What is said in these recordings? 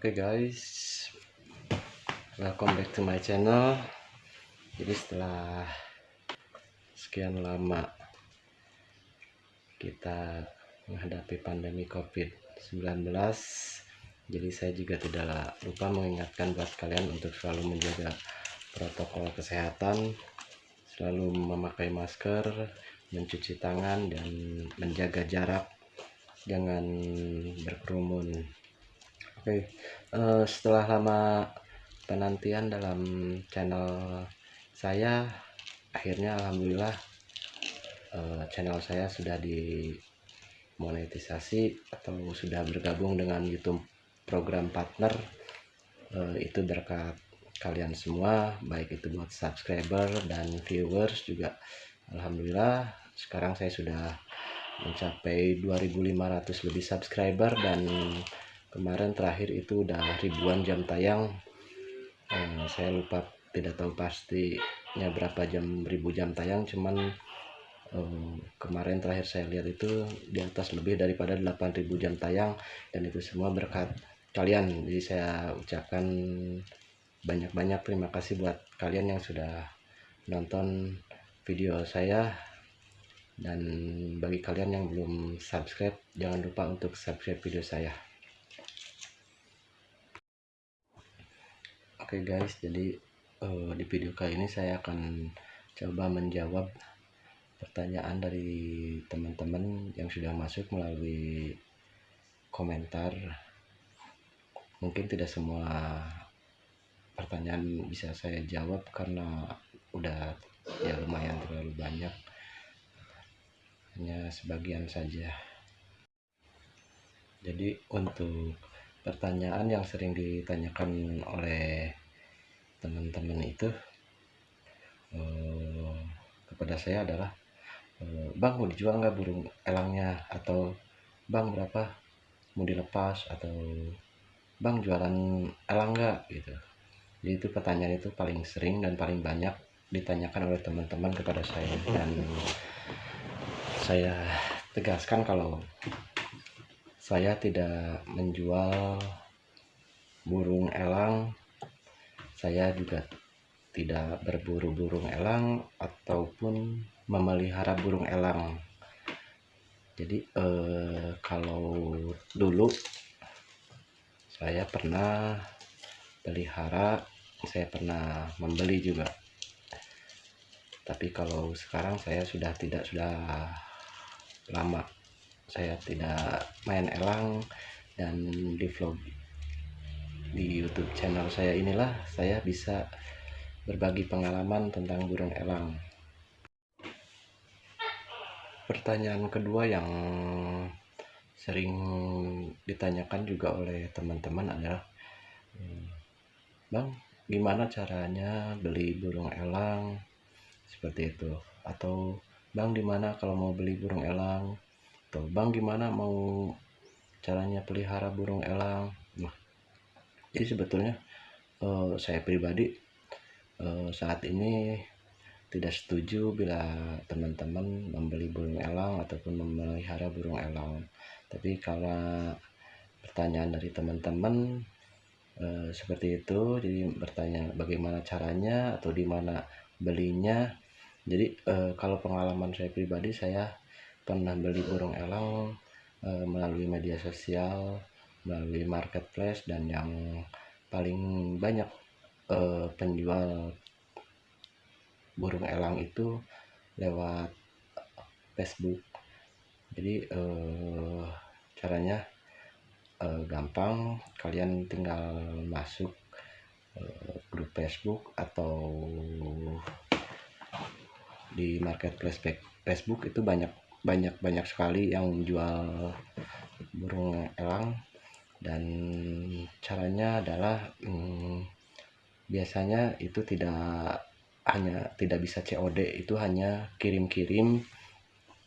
Oke guys, welcome back to my channel. Jadi setelah sekian lama kita menghadapi pandemi COVID-19, jadi saya juga tidak lupa mengingatkan buat kalian untuk selalu menjaga protokol kesehatan, selalu memakai masker, mencuci tangan dan menjaga jarak, jangan berkerumun. Oke, uh, setelah lama penantian dalam channel saya, akhirnya alhamdulillah uh, channel saya sudah dimonetisasi atau sudah bergabung dengan YouTube program partner. Uh, itu berkat kalian semua, baik itu buat subscriber dan viewers juga. Alhamdulillah, sekarang saya sudah mencapai 2500 lebih subscriber dan kemarin terakhir itu udah ribuan jam tayang. Eh, saya lupa tidak tahu pastinya berapa jam ribu jam tayang. Cuman eh, kemarin terakhir saya lihat itu di atas lebih daripada 8000 jam tayang. Dan itu semua berkat kalian. Jadi saya ucapkan banyak-banyak terima kasih buat kalian yang sudah nonton video saya. Dan bagi kalian yang belum subscribe jangan lupa untuk subscribe video saya Oke okay guys, jadi uh, di video kali ini saya akan coba menjawab pertanyaan dari teman-teman yang sudah masuk melalui komentar. Mungkin tidak semua pertanyaan bisa saya jawab karena udah ya lumayan terlalu banyak. Hanya sebagian saja. Jadi untuk pertanyaan yang sering ditanyakan oleh teman-teman itu uh, kepada saya adalah uh, bang mau dijual nggak burung elangnya? Atau bang berapa? Mau dilepas? Atau bang jualan elang nggak? Gitu. Jadi itu pertanyaan itu paling sering dan paling banyak ditanyakan oleh teman-teman kepada saya. Dan saya tegaskan kalau saya tidak menjual burung elang saya juga tidak berburu burung elang ataupun memelihara burung elang. Jadi eh, kalau dulu saya pernah pelihara saya pernah membeli juga. Tapi kalau sekarang saya sudah tidak sudah lama saya tidak main elang dan di vlog di YouTube channel saya inilah saya bisa berbagi pengalaman tentang burung elang. Pertanyaan kedua yang sering ditanyakan juga oleh teman-teman adalah, Bang, gimana caranya beli burung elang? Seperti itu. Atau, Bang, di mana kalau mau beli burung elang? Atau, Bang, gimana mau caranya pelihara burung elang? Jadi sebetulnya uh, saya pribadi uh, saat ini tidak setuju bila teman-teman membeli burung elang ataupun memelihara burung elang. Tapi kalau pertanyaan dari teman-teman uh, seperti itu jadi bertanya bagaimana caranya atau di mana belinya. Jadi uh, kalau pengalaman saya pribadi saya pernah beli burung elang uh, melalui media sosial melalui marketplace dan yang paling banyak uh, penjual burung elang itu lewat Facebook. Jadi uh, caranya uh, gampang. Kalian tinggal masuk uh, grup Facebook atau di marketplace Facebook itu banyak banyak banyak sekali yang jual burung elang dan caranya adalah hmm, biasanya itu tidak hanya tidak bisa COD itu hanya kirim-kirim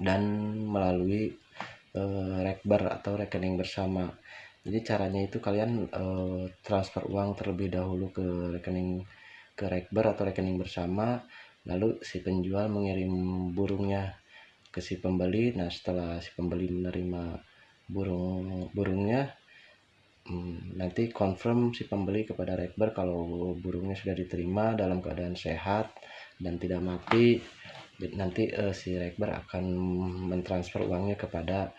dan melalui uh, rekber atau rekening bersama. Jadi caranya itu kalian uh, transfer uang terlebih dahulu ke rekening ke rekber atau rekening bersama lalu si penjual mengirim burungnya ke si pembeli. Nah setelah si pembeli menerima burung burungnya hmm, nanti confirm si pembeli kepada rekber kalau burungnya sudah diterima dalam keadaan sehat dan tidak mati. Nanti uh, si rekber akan mentransfer uangnya kepada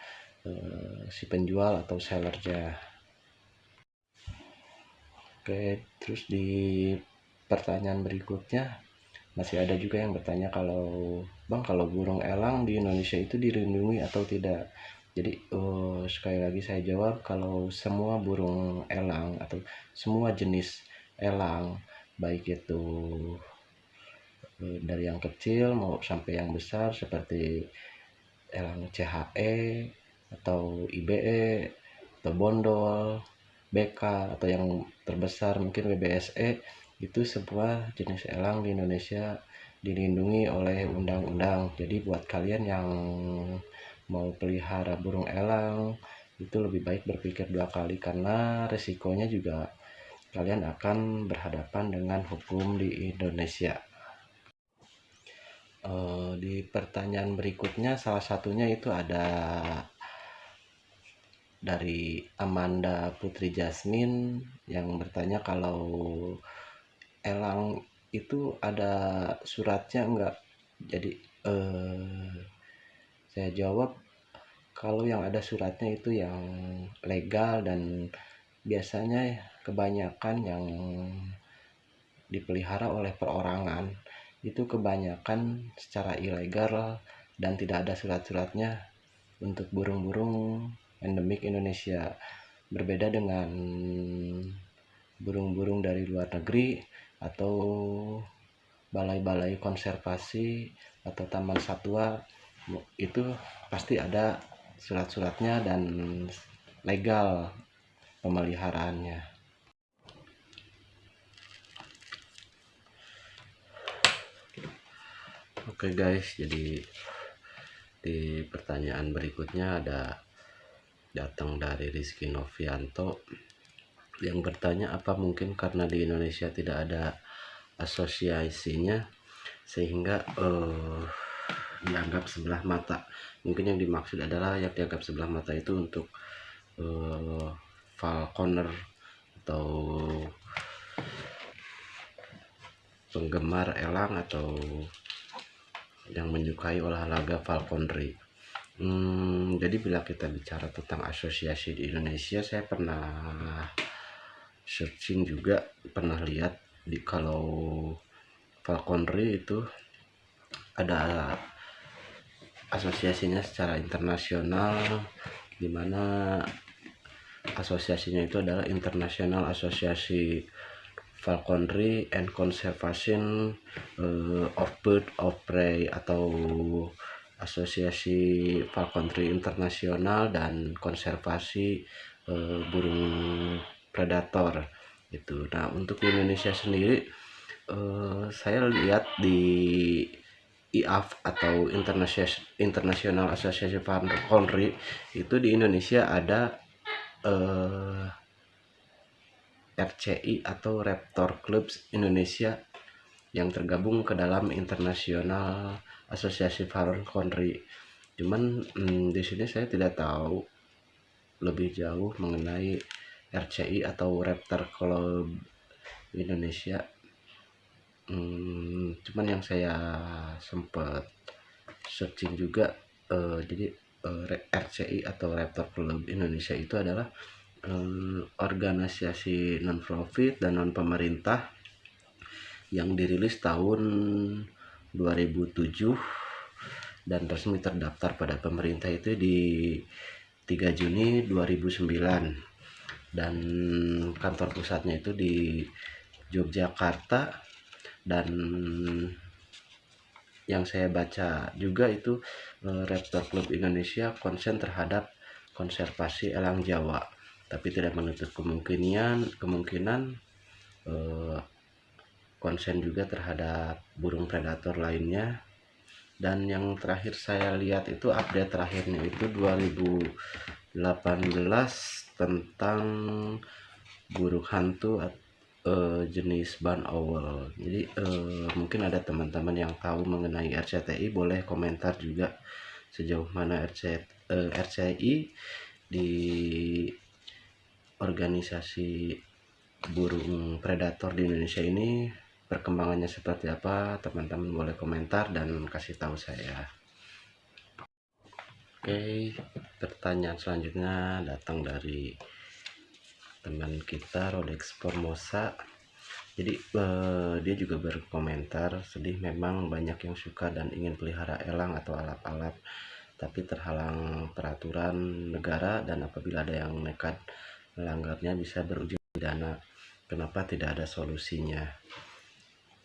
uh, si penjual atau sellernya. Oke terus di pertanyaan berikutnya masih ada juga yang bertanya kalau bang kalau burung elang di Indonesia itu dilindungi atau tidak jadi uh, sekali lagi saya jawab kalau semua burung elang atau semua jenis elang baik itu uh, dari yang kecil mau sampai yang besar seperti elang CHE atau IBE atau bondol BK atau yang terbesar mungkin WBSE itu sebuah jenis elang di Indonesia dilindungi oleh undang-undang. Jadi buat kalian yang mau pelihara burung elang itu lebih baik berpikir dua kali karena resikonya juga kalian akan berhadapan dengan hukum di Indonesia. Uh, di pertanyaan berikutnya salah satunya itu ada dari Amanda Putri Jasmine yang bertanya kalau elang itu ada suratnya enggak jadi uh, saya jawab kalau yang ada suratnya itu yang legal dan biasanya kebanyakan yang dipelihara oleh perorangan. Itu kebanyakan secara ilegal dan tidak ada surat-suratnya untuk burung-burung endemik Indonesia. Berbeda dengan burung-burung dari luar negeri atau balai-balai konservasi atau taman satwa itu pasti ada surat-suratnya dan legal pemeliharaannya. Oke okay guys, jadi di pertanyaan berikutnya ada datang dari Rizky Novianto yang bertanya apa mungkin karena di Indonesia tidak ada asosiasinya sehingga uh, dianggap sebelah mata. Mungkin yang dimaksud adalah yang dianggap sebelah mata itu untuk uh, falconer atau penggemar elang atau yang menyukai olahraga falconry. Hmm, jadi bila kita bicara tentang asosiasi di Indonesia saya pernah searching juga pernah lihat di kalau falconry itu ada asosiasinya secara internasional di mana asosiasinya itu adalah International Association Falconry and Conservation uh, of Bird of Prey atau Asosiasi Falconry Internasional dan Konservasi uh, Burung Predator itu. Nah, untuk Indonesia sendiri uh, saya lihat di IAF atau International Association Country itu di Indonesia ada eh, RCI atau Raptor Clubs Indonesia yang tergabung ke dalam International Association Farm Country. Cuman hmm, di sini saya tidak tahu lebih jauh mengenai RCI atau Raptor Club Indonesia hmm, cuman yang saya sempat searching juga uh, jadi uh, eh, RCI atau Raptor Club Indonesia itu adalah um, organisasi non profit dan non pemerintah yang dirilis tahun 2007 dan resmi terdaftar pada pemerintah itu di 3 Juni 2009 dan kantor pusatnya itu di Yogyakarta dan yang saya baca juga itu eh, Raptor Club Indonesia konsen terhadap konservasi elang Jawa tapi tidak menutup kemungkinan kemungkinan eh, konsen juga terhadap burung predator lainnya. Dan yang terakhir saya lihat itu update terakhirnya itu 2018 tentang burung hantu uh, jenis ban owl jadi uh, mungkin ada teman-teman yang tahu mengenai RCTI boleh komentar juga sejauh mana RC, uh, eh, RCI di organisasi burung predator di Indonesia ini perkembangannya seperti apa? Teman-teman boleh komentar dan kasih tahu saya. Oke pertanyaan selanjutnya datang dari teman kita Rolex Formosa. Jadi eh, dia juga berkomentar sedih memang banyak yang suka dan ingin pelihara elang atau alap-alap tapi terhalang peraturan negara dan apabila ada yang nekat melanggarnya bisa berujung pidana kenapa tidak ada solusinya?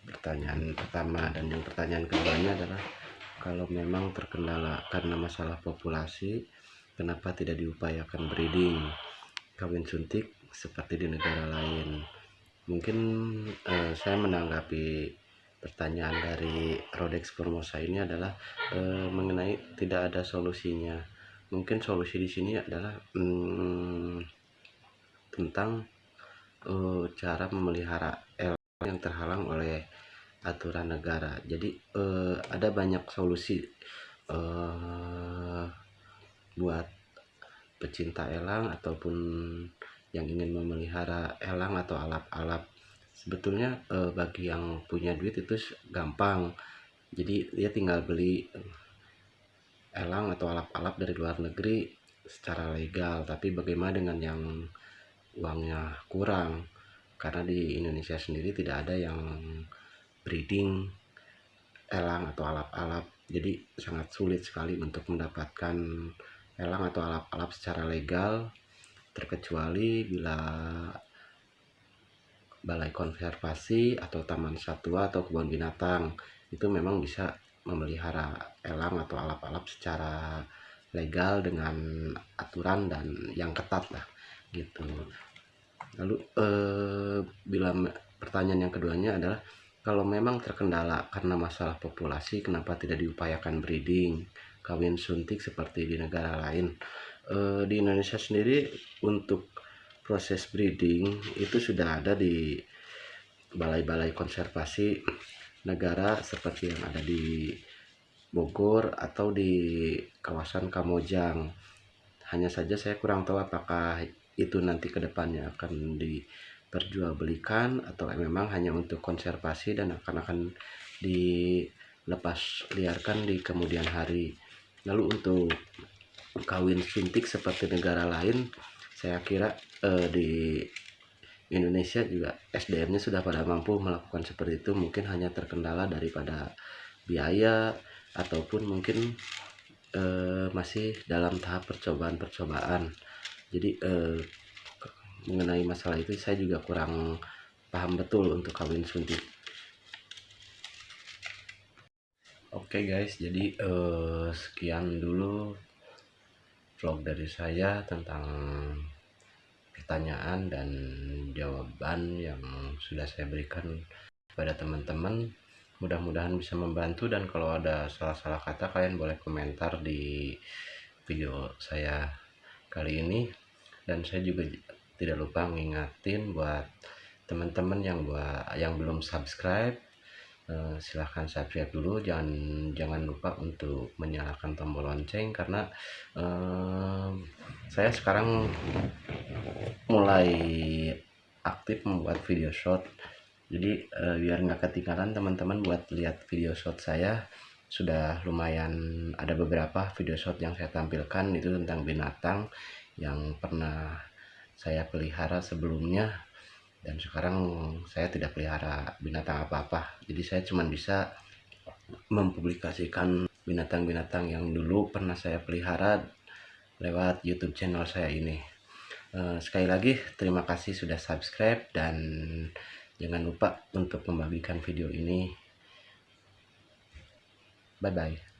Pertanyaan pertama dan yang pertanyaan keduanya adalah kalau memang terkendala karena masalah populasi kenapa tidak diupayakan breeding? Kawin suntik seperti di negara lain mungkin eh, saya menanggapi pertanyaan dari Rodex Formosa ini adalah e, mengenai tidak ada solusinya. Mungkin solusi di sini adalah hmm, tentang e, cara memelihara elang yang terhalang oleh aturan negara. Jadi e, ada banyak solusi e, buat pecinta elang ataupun yang ingin memelihara elang atau alap-alap. Sebetulnya eh, bagi yang punya duit itu gampang. Jadi dia tinggal beli eh, elang atau alap-alap dari luar negeri secara legal. Tapi bagaimana dengan yang uangnya kurang? Karena di Indonesia sendiri tidak ada yang breeding elang atau alap-alap. Jadi sangat sulit sekali untuk mendapatkan elang atau alap-alap secara legal terkecuali bila balai konservasi atau taman satwa atau kebun binatang itu memang bisa memelihara elang atau alap-alap secara legal dengan aturan dan yang ketat lah gitu. Lalu eh, bila pertanyaan yang keduanya adalah kalau memang terkendala karena masalah populasi kenapa tidak diupayakan breeding kawin suntik seperti di negara lain e, di Indonesia sendiri untuk proses breeding itu sudah ada di balai-balai konservasi negara seperti yang ada di Bogor atau di kawasan Kamojang. Hanya saja saya kurang tahu apakah itu nanti ke depannya akan diperjualbelikan atau memang hanya untuk konservasi dan akan akan dilepas liarkan di kemudian hari. Lalu untuk kawin suntik seperti negara lain saya kira eh, di Indonesia juga SDM-nya sudah pada mampu melakukan seperti itu. Mungkin hanya terkendala daripada biaya ataupun mungkin eh, masih dalam tahap percobaan-percobaan. Jadi eh, mengenai masalah itu saya juga kurang paham betul untuk kawin suntik. Oke okay guys, jadi eh, sekian dulu vlog dari saya tentang pertanyaan dan jawaban yang sudah saya berikan kepada teman-teman. Mudah-mudahan bisa membantu dan kalau ada salah-salah kata kalian boleh komentar di video saya kali ini. Dan saya juga tidak lupa ngingatin buat teman-teman yang buat yang belum subscribe Eh, silahkan subscribe dulu. Jangan jangan lupa untuk menyalakan tombol lonceng karena uh, saya sekarang mulai aktif membuat video short. Jadi uh, biar nggak ketinggalan teman-teman buat lihat video short saya. Sudah lumayan ada beberapa video short yang saya tampilkan. Itu tentang binatang yang pernah saya pelihara sebelumnya dan sekarang saya tidak pelihara binatang apa-apa. Jadi saya cuma bisa mempublikasikan binatang-binatang yang dulu pernah saya pelihara lewat YouTube channel saya ini. Eh, sekali lagi terima kasih sudah subscribe dan jangan lupa untuk membagikan video ini. Bye bye